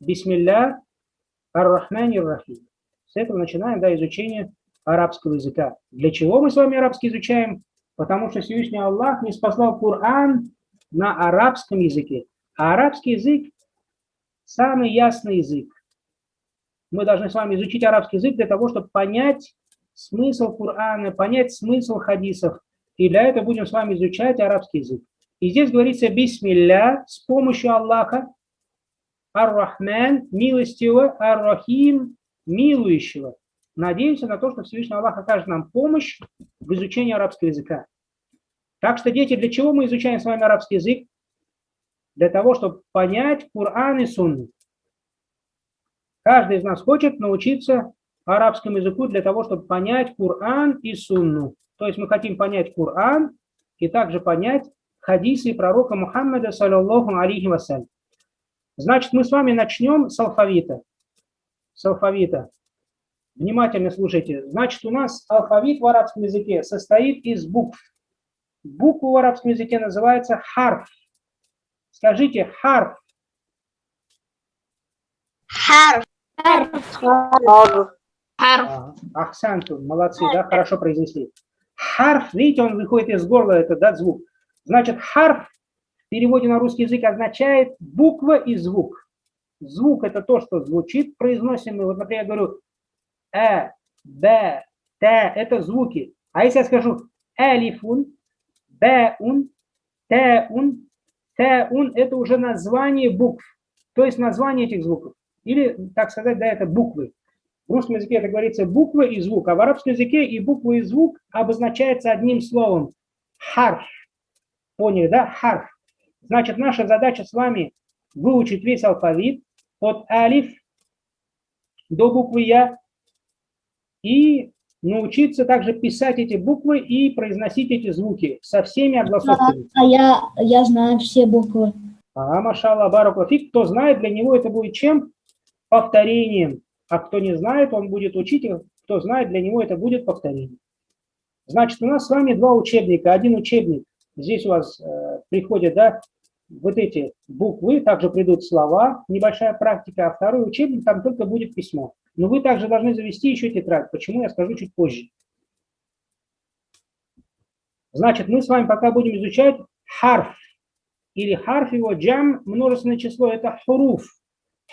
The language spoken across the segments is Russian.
Бисмилля ар-Рахмани рахим С этого начинаем да, изучение арабского языка. Для чего мы с вами арабский изучаем? Потому что Всевышний Аллах не спасал Коран на арабском языке. А арабский язык – самый ясный язык. Мы должны с вами изучить арабский язык для того, чтобы понять смысл Корана, понять смысл хадисов. И для этого будем с вами изучать арабский язык. И здесь говорится «Бисмилля» с помощью Аллаха, Ар-Рахман, милостивого, Ар-Рахим, милующего. Надеемся на то, что Всевышний Аллах окажет нам помощь в изучении арабского языка. Так что, дети, для чего мы изучаем с вами арабский язык? Для того, чтобы понять Кур'ан и Сунну. Каждый из нас хочет научиться арабскому языку для того, чтобы понять Кур'ан и Сунну. То есть мы хотим понять Кур'ан и также понять хадисы пророка Мухаммада, саллаллаху алейхи вассалям. Значит, мы с вами начнем с алфавита. С алфавита. Внимательно слушайте. Значит, у нас алфавит в арабском языке состоит из букв. Буква в арабском языке называется харф. Скажите харф. Харф. Харф. Харф. Ахсанту, молодцы, да, хорошо произнесли. Харф, видите, он выходит из горла, это да, звук. Значит, харф в переводе на русский язык означает буква и звук. Звук – это то, что звучит, произносим. Вот, например, я говорю э, б, т – это звуки. А если я скажу элифун, б-ун, т-ун, т-ун – это уже название букв, то есть название этих звуков. Или, так сказать, да, это буквы. В русском языке это говорится буква и звук, а в арабском языке и буква, и звук обозначается одним словом – харф. Поняли, да? Харф. Значит, наша задача с вами выучить весь алфавит от алиф до буквы Я и научиться также писать эти буквы и произносить эти звуки со всеми огласовками. А, а я, я знаю все буквы. А, машалла, баракуфик. Кто знает, для него это будет чем? Повторением. А кто не знает, он будет учить, кто знает, для него это будет повторение. Значит, у нас с вами два учебника. Один учебник, здесь у вас э, приходят, да, вот эти буквы, также придут слова, небольшая практика, а второй учебник, там только будет письмо. Но вы также должны завести еще тетрадь. Почему, я скажу чуть позже. Значит, мы с вами пока будем изучать харф. Или харф его джам, множественное число, это хуруф.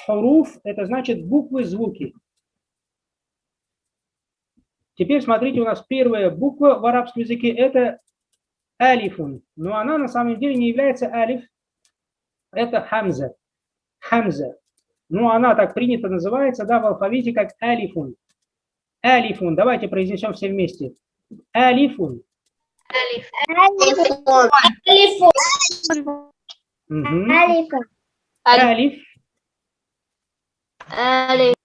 Хуруф – это значит буквы, звуки. Теперь смотрите, у нас первая буква в арабском языке – это алифун. Но она на самом деле не является алиф, это хамза. Хамза. Ну, она так принято называется, да, в алфавите как алифун. Алифун. Давайте произнесем все вместе. Алифун. Алифун. Алифун. Алиф. Алиф.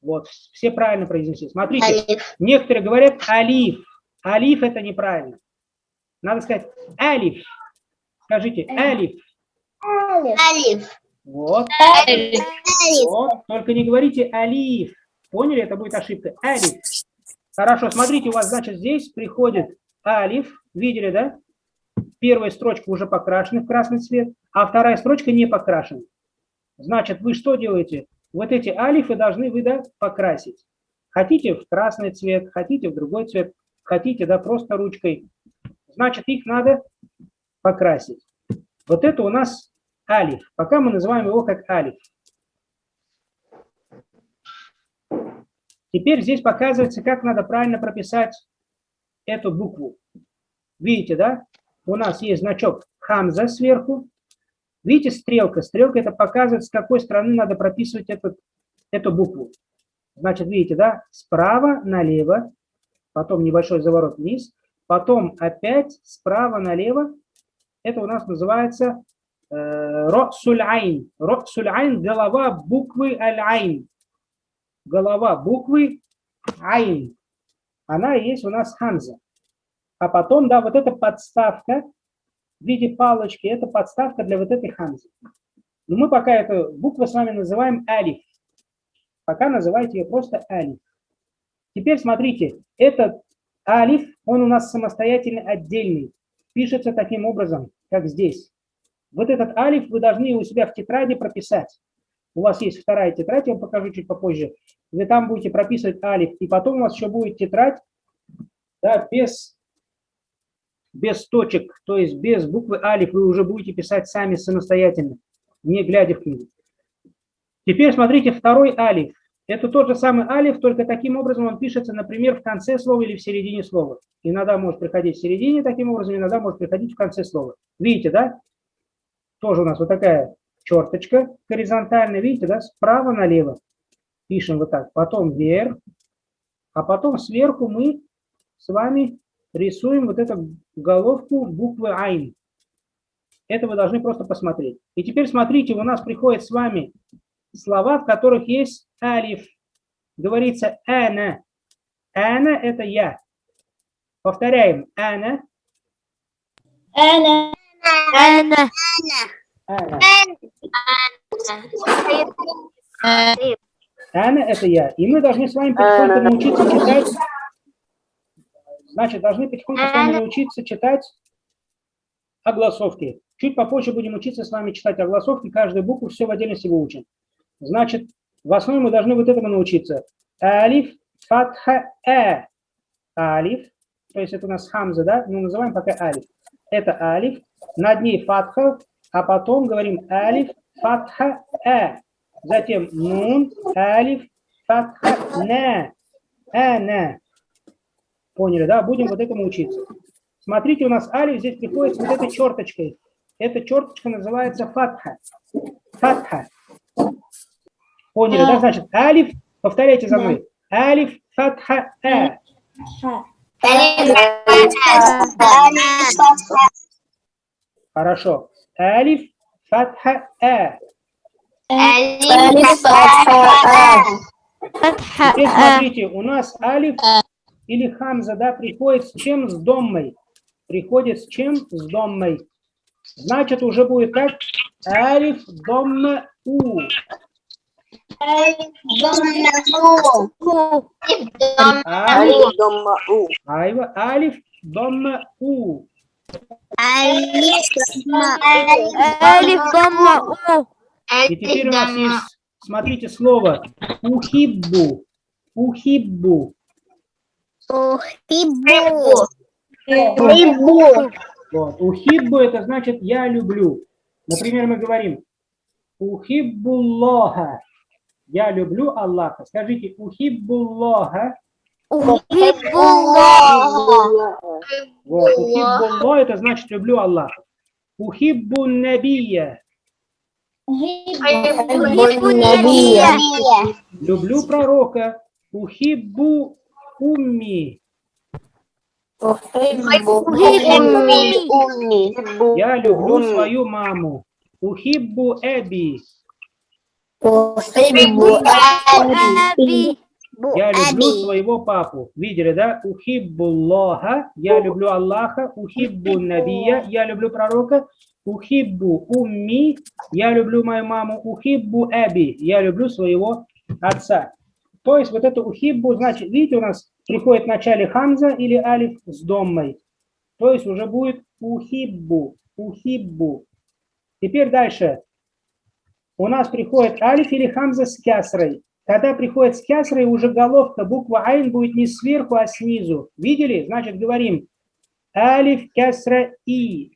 Вот, все правильно произнесли. Смотрите, алиф. некоторые говорят алиф. Алиф это неправильно. Надо сказать алиф. Скажите алиф. Алиф. алиф. Вот. вот. Только не говорите алиф. Поняли? Это будет ошибка. Алиф. Хорошо, смотрите, у вас, значит, здесь приходит алиф. Видели, да? Первая строчка уже покрашена в красный цвет, а вторая строчка не покрашена. Значит, вы что делаете? Вот эти алифы должны вы, да, покрасить. Хотите в красный цвет, хотите в другой цвет, хотите, да, просто ручкой. Значит, их надо покрасить. Вот это у нас алиф. Пока мы называем его как алиф. Теперь здесь показывается, как надо правильно прописать эту букву. Видите, да? У нас есть значок хамза сверху. Видите, стрелка. Стрелка это показывает, с какой стороны надо прописывать этот, эту букву. Значит, видите, да? Справа налево, потом небольшой заворот вниз, потом опять справа налево. Это у нас называется Росуль айн. Росуль айн – голова буквы аль-айн. Голова буквы айн. Она есть у нас хамза. А потом, да, вот эта подставка в виде палочки, это подставка для вот этой хамзы. Но мы пока эту букву с вами называем алиф. Пока называйте ее просто алиф. Теперь смотрите, этот алиф, он у нас самостоятельно отдельный. Пишется таким образом, как здесь. Вот этот алиф вы должны у себя в тетради прописать. у вас есть вторая тетрадь, я вам покажу чуть попозже, вы там будете прописывать алиф, и потом у вас еще будет тетрадь да, без, без точек, то есть без буквы алиф вы уже будете писать сами самостоятельно, не глядя в книгу. Теперь смотрите, второй алиф. Это тот же самый алиф, только таким образом он пишется, например, в конце слова или в середине слова. Иногда может приходить в середине таким образом, иногда может приходить в конце слова. Видите, да? Тоже у нас вот такая черточка горизонтальная, видите, да, справа налево. Пишем вот так, потом вверх, а потом сверху мы с вами рисуем вот эту головку буквы «Айн». Это вы должны просто посмотреть. И теперь смотрите, у нас приходят с вами слова, в которых есть «алиф». Говорится «эна». «Эна» – это «я». Повторяем «эна». «Эна». Ana. Ana. Анна, Ana это я. И мы должны с вами потихоньку научиться читать. Значит, должны потихоньку с вами научиться читать огласовки. Чуть попозже будем учиться с вами читать огласовки. Каждую букву все в отдельности выучим. Значит, в основе мы должны вот этому научиться. Алиф, фатха, э. Алиф. То есть это у нас хамза, да? Мы называем пока алиф. Это алиф над ней фатха, а потом говорим алиф, фатха, э. Затем нун, алиф, фатха, не. Эне. Поняли, да? Будем вот этому учиться. Смотрите, у нас алиф здесь приходит с вот этой черточкой. Эта черточка называется фатха. Фатха. Поняли, да? Значит, алиф, повторяйте за мной. Алиф, фатха, э. Хорошо. Алиф, фатха, а. Алиф, фатха, а. Теперь а. смотрите, у нас алиф а. или хамза, да, приходит с чем? С доммой. Приходит с чем? С доммой. Значит, уже будет так. алиф, домма, у. Алиф, домма, у. Алиф, домма, у. Алиф дамма у. И теперь у нас есть, смотрите, слово ухиббу. Ухиббу. Ухиббу. Ухиббу. Вот. Ухиббу это значит я люблю. Например, мы говорим ухиббуллоха. Я люблю Аллаха. Скажите ухиббуллоха. Uhibbu Аллаха. Ухиббу Аллах, это значит люблю Аллаха. Ухиббу Набия. Люблю пророка. Ухиббу умми. Я люблю свою маму. Ухиббу эби. Ухиббу эби. Ухиббу Я люблю аби. своего папу. Видели, да? Ухиббуллаха. Я ну, люблю Аллаха. Ухиббу Набия. Я люблю пророка. Ухиббу умми. Я люблю мою маму. Ухиббу Эби. Я люблю своего отца. То есть вот это ухиббу, значит, видите, у нас приходит в начале хамза или алиф с доммой. То есть уже будет ухиббу, ухиббу. Теперь дальше. У нас приходит алиф или хамза с кясрой. Когда приходит с кясрой, уже головка, буква айн будет не сверху, а снизу. Видели? Значит, говорим алиф кясра и.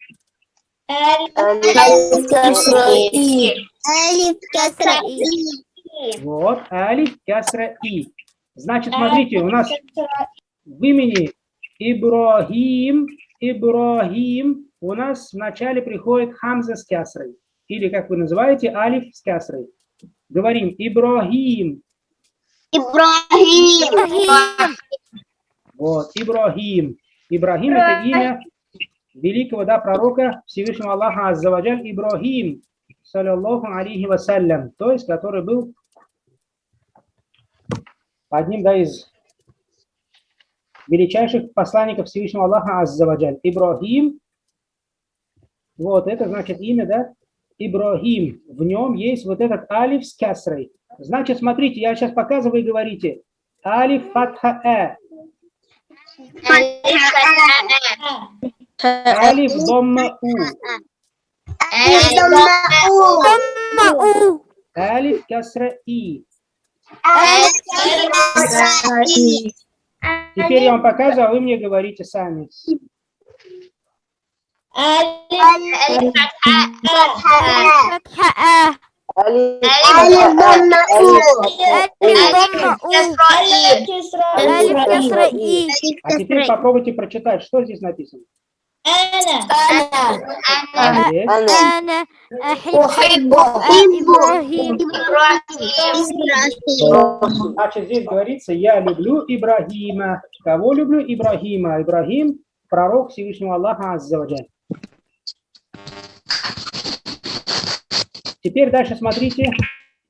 Вот, алиф кясра и. Значит, смотрите, у нас в имени Ибрахим, Ибрахим, у нас вначале приходит хамза с кясрой. Или, как вы называете, алиф с кясрой. Говорим Ибрахим. Вот, Ибрахим. Ибрахим это имя великого да, пророка Всевышнего Аллаха Аззаваджаль Ибрахим, саллиллаху алейхи вассалям, то есть, который был одним да, из величайших посланников Всевышнего Аллаха Аззаваджаль. Ибрахим, вот это значит имя, да, Ибрагим. В нем есть вот этот алиф с кясрой. Значит, смотрите, я сейчас показываю и говорите. Алиф фатха э. Алиф домма у. Алиф касра и. Теперь я вам показываю, а вы мне говорите сами. فتحة آ ألف ألف ضمة أو ألف كسرة ألف كسرة إي А теперь попробуйте прочитать, что здесь написано. أنا Алиф, أنا أحب إبراهيم Значит, здесь говорится, я люблю Ибрагима. Кого люблю? Ибрагима. Ибрагим – пророк Всевышнего Аллаха Аззаваджаль. Теперь дальше смотрите.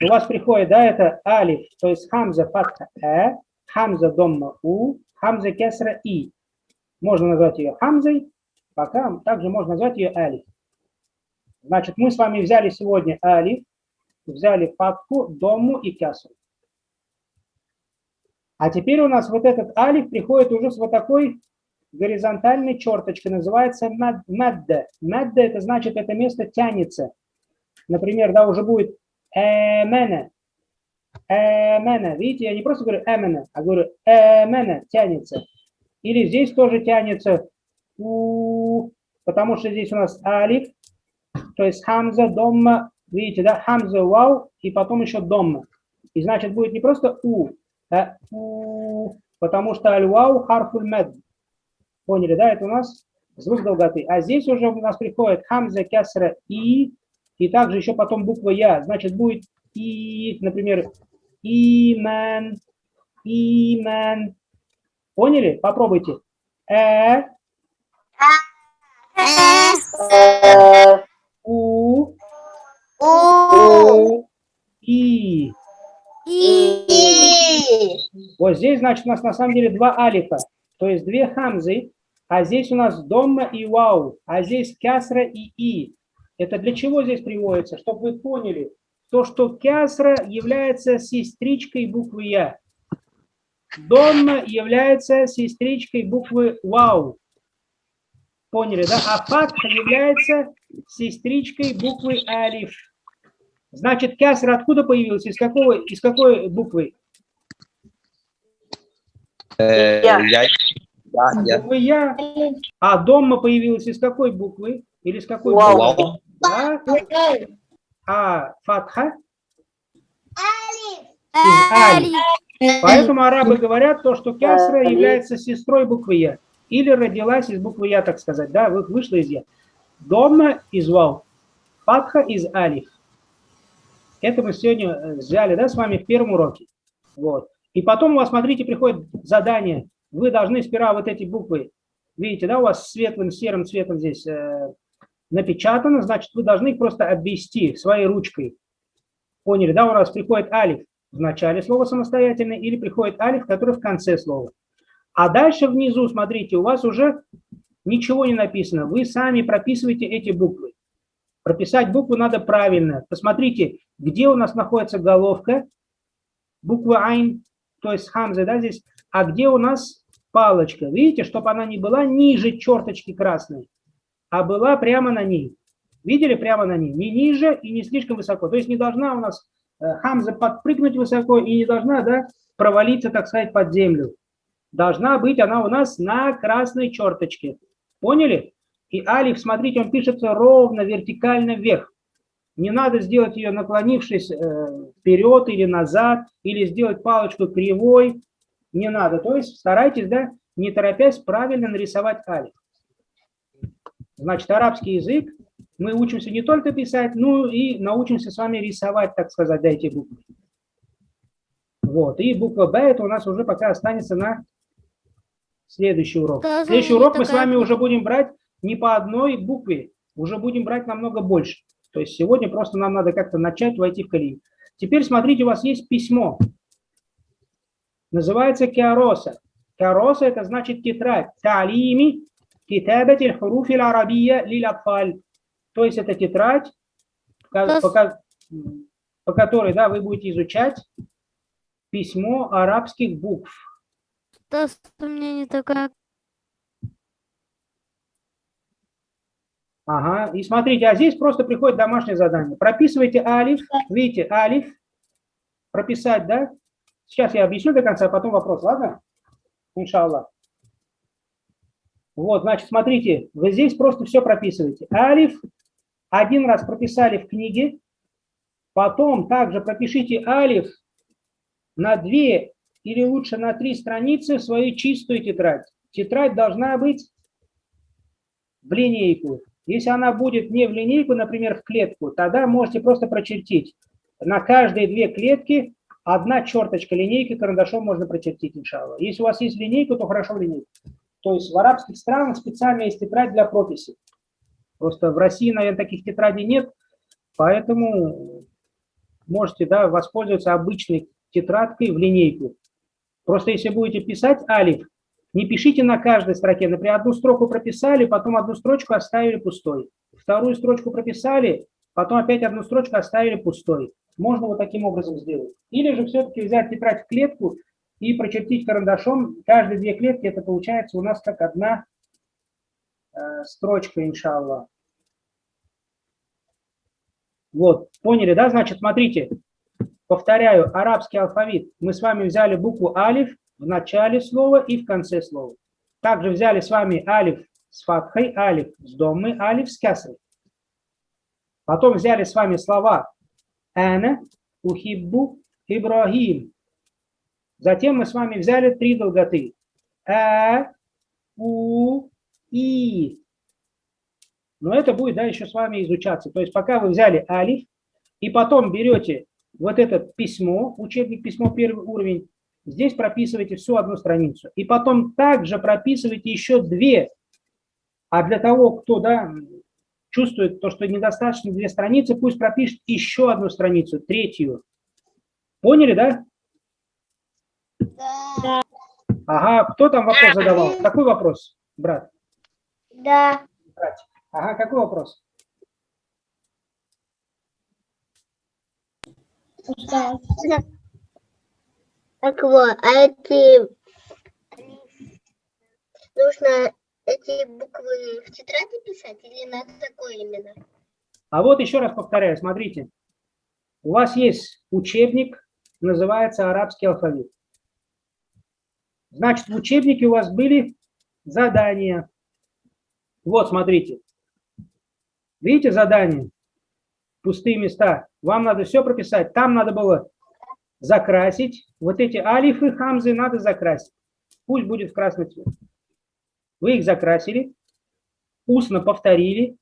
У вас приходит, да, это алиф, то есть хамза фатха э, хамза домма у, хамза кесра и. Можно назвать ее хамзой, пока также можно назвать ее алиф. Значит, мы с вами взяли сегодня алиф, взяли фатху, домму и кясру. А теперь у нас вот этот алиф приходит уже с вот такой горизонтальной черточкой, называется мад- мадда. Мадда это значит, это место тянется. Например, да, уже будет эмена, эмена. Видите, я не просто говорю эмена, а говорю эмена, тянется. Или здесь тоже тянется, у, потому что здесь у нас алиф, то есть хамза, домма, видите, да, хамза, вау, и потом еще домма. И значит будет не просто у, а у, потому что аль-вау харфуль мед. Поняли, да, это у нас звук долготы. А здесь уже у нас приходит хамза, кясра, и, и также еще потом буква я. Значит, будет и, например, иман, иман. Поняли? Попробуйте. Э, у, и. И Вот здесь, значит, у нас на самом деле два алифа, то есть две хамзы, а здесь у нас домма и вау, а здесь кясра и и. Это для чего здесь приводится? Чтобы вы поняли, то, что кясра является сестричкой буквы я. Домма является сестричкой буквы вау. Поняли, да? А фатха является сестричкой буквы алиф. Значит, кясра откуда появился? Из какого, из какой буквы? Э, Я. Я. Я. Буквы я. А дома появилась из какой буквы? Или из какой буквы? Вау. Да? А фатха? Алиф Поэтому арабы говорят то, что кясра является сестрой буквы я. Или родилась из буквы я, так сказать. Да, вы- вышла из я. Дома из вау. Фатха из алиф. Это мы сегодня э, взяли, да, с вами в первом уроке. Вот. И потом у вас, смотрите, приходит задание. Вы должны сперва вот эти буквы, видите, да, у вас светлым серым цветом здесь э, напечатано, значит, вы должны их просто обвести своей ручкой. Поняли, да, у нас приходит алиф в начале слова самостоятельно или приходит алиф, который в конце слова. А дальше внизу, смотрите, у вас уже ничего не написано. Вы сами прописываете эти буквы. Прописать букву надо правильно. Посмотрите, где у нас находится головка, буква айн, то есть хамза, да, здесь, а где у нас палочка. Видите, чтобы она не была ниже черточки красной, а была прямо на ней. Видели прямо на ней? Не ниже и не слишком высоко. То есть не должна у нас э, хамза подпрыгнуть высоко и не должна да, провалиться, так сказать, под землю. Должна быть она у нас на красной черточке. Поняли? И алиф, смотрите, он пишется ровно, вертикально вверх. Не надо сделать ее наклонившись э, вперед или назад, или сделать палочку кривой. Не надо. То есть старайтесь, да, не торопясь, правильно нарисовать алиф. Значит, арабский язык мы учимся не только писать, но и научимся с вами рисовать, так сказать, да, эти буквы. Вот. И буква Б это у нас уже пока останется на следующий урок. Тоже Следующий урок мы с вами уже будем брать не по одной букве, уже будем брать намного больше. То есть сегодня просто нам надо как-то начать войти в колею. Теперь смотрите, у вас есть письмо. Называется киароса. Киароса это значит тетрадь. Талими хуруфи арабия лил атфаль. То есть это тетрадь, по, То по ко- по которой да, вы будете изучать письмо арабских букв. Просто у меня не такая Ага, и смотрите, а здесь просто приходит домашнее задание. Прописывайте алиф, видите, алиф, прописать, да? Сейчас я объясню до конца, а потом вопрос, ладно? Иншаллах. Вот, значит, смотрите, вы здесь просто все прописываете. Алиф один раз прописали в книге, потом также пропишите алиф на две или лучше на три страницы в свою чистую тетрадь. Тетрадь должна быть в линейку. Если она будет не в линейку, например, в клетку, тогда можете просто прочертить. На каждые две клетки одна черточка линейки карандашом можно прочертить, иншалла. Если у вас есть линейка, то хорошо в линейку. То есть в арабских странах специально есть тетрадь для прописи. Просто в России, наверное, таких тетрадей нет, поэтому можете да, воспользоваться обычной тетрадкой в линейку. Просто если будете писать алиф, не пишите на каждой строке. Например, одну строку прописали, потом одну строчку оставили пустой. Вторую строчку прописали, потом опять одну строчку оставили пустой. Можно вот таким образом сделать. Или же все-таки взять тетрадь в клетку и прочертить карандашом каждые две клетки, это получается у нас как одна э, строчка, иншаллах. Вот, поняли, да? Значит, смотрите, повторяю, арабский алфавит. Мы с вами взяли букву алиф в начале слова и в конце слова. Также взяли с вами алиф с фатхой, алиф с доммой, алиф с кясрой. Потом взяли с вами слова «ана», «ухиббу», «ибрахим», Затем мы с вами взяли три долготы. А, У, И. Но это будет да, еще с вами изучаться. То есть пока вы взяли алиф, и потом берете вот это письмо, учебник письмо первый уровень, здесь прописываете всю одну страницу. И потом также прописываете еще две. А для того, кто да, чувствует то, что недостаточно две страницы, пусть пропишет еще одну страницу, третью. Поняли, да? Да. Ага, кто там вопрос задавал? Какой вопрос, брат? Да. Брат. Ага, какой вопрос? Устал. Так вот, а эти... Нужно эти буквы в тетради писать или на такой именно? А вот еще раз повторяю, смотрите. У вас есть учебник, называется арабский алфавит. Значит, в учебнике у вас были задания. Вот, смотрите. Видите задание? Пустые места. Вам надо все прописать. Там надо было закрасить. Вот эти алифы, хамзы надо закрасить. Пусть будет в красный цвет. Вы их закрасили, устно повторили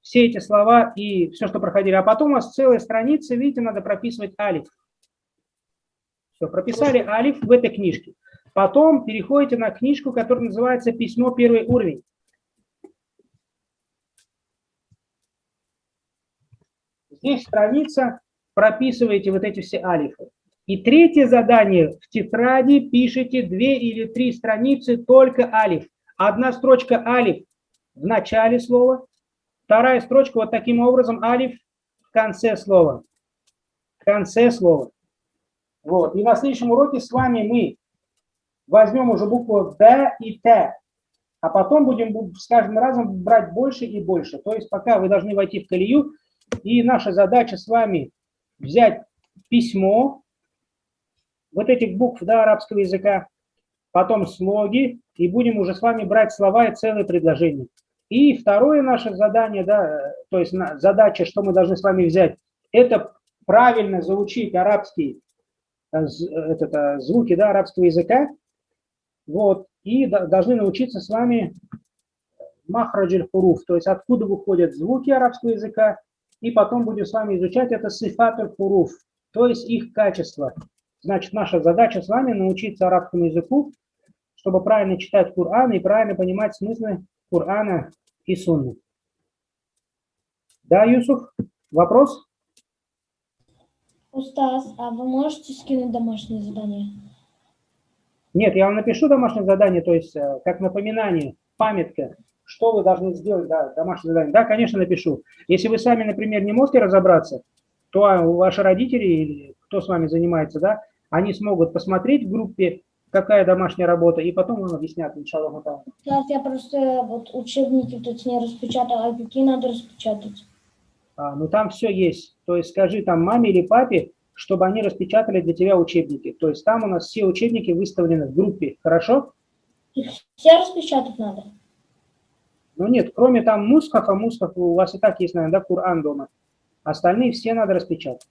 все эти слова и все, что проходили. А потом у вас целая страница, видите, надо прописывать алиф. Все, прописали алиф в этой книжке. Потом переходите на книжку, которая называется «Письмо первый уровень». Здесь страница, прописываете вот эти все алифы. И третье задание в тетради пишите две или три страницы только алиф. Одна строчка алиф в начале слова, вторая строчка вот таким образом алиф в конце слова. В конце слова. Вот. И на следующем уроке с вами мы возьмем уже букву Д и Т, а потом будем с каждым разом брать больше и больше. То есть пока вы должны войти в колею, и наша задача с вами взять письмо, вот этих букв да, арабского языка, потом слоги, и будем уже с вами брать слова и целые предложения. И второе наше задание, да, то есть задача, что мы должны с вами взять, это правильно заучить арабский э, этот, э, звуки да, арабского языка, вот, и должны научиться с вами махраджель хуруф, то есть откуда выходят звуки арабского языка, и потом будем с вами изучать это сифатуль хуруф, то есть их качество. Значит, наша задача с вами научиться арабскому языку, чтобы правильно читать Коран и правильно понимать смыслы Корана и Сунны. Да, Юсуф, вопрос? Устас, а вы можете скинуть домашнее задание? Нет, я вам напишу домашнее задание, то есть э, как напоминание, памятка, что вы должны сделать, да, домашнее задание. Да, конечно, напишу. Если вы сами, например, не можете разобраться, то ваши родители или кто с вами занимается, да, они смогут посмотреть в группе какая домашняя работа, и потом вам объяснят, иншаллах. та'аля. Сейчас я просто вот учебники тут не распечатала, а какие надо распечатать? А, ну там все есть. То есть скажи там маме или папе, чтобы они распечатали для тебя учебники. То есть там у нас все учебники выставлены в группе, хорошо? Их все распечатать надо? Ну нет, кроме там мускафа, мускаф у вас и так есть, наверное, да, Кур'ан дома. Остальные все надо распечатать.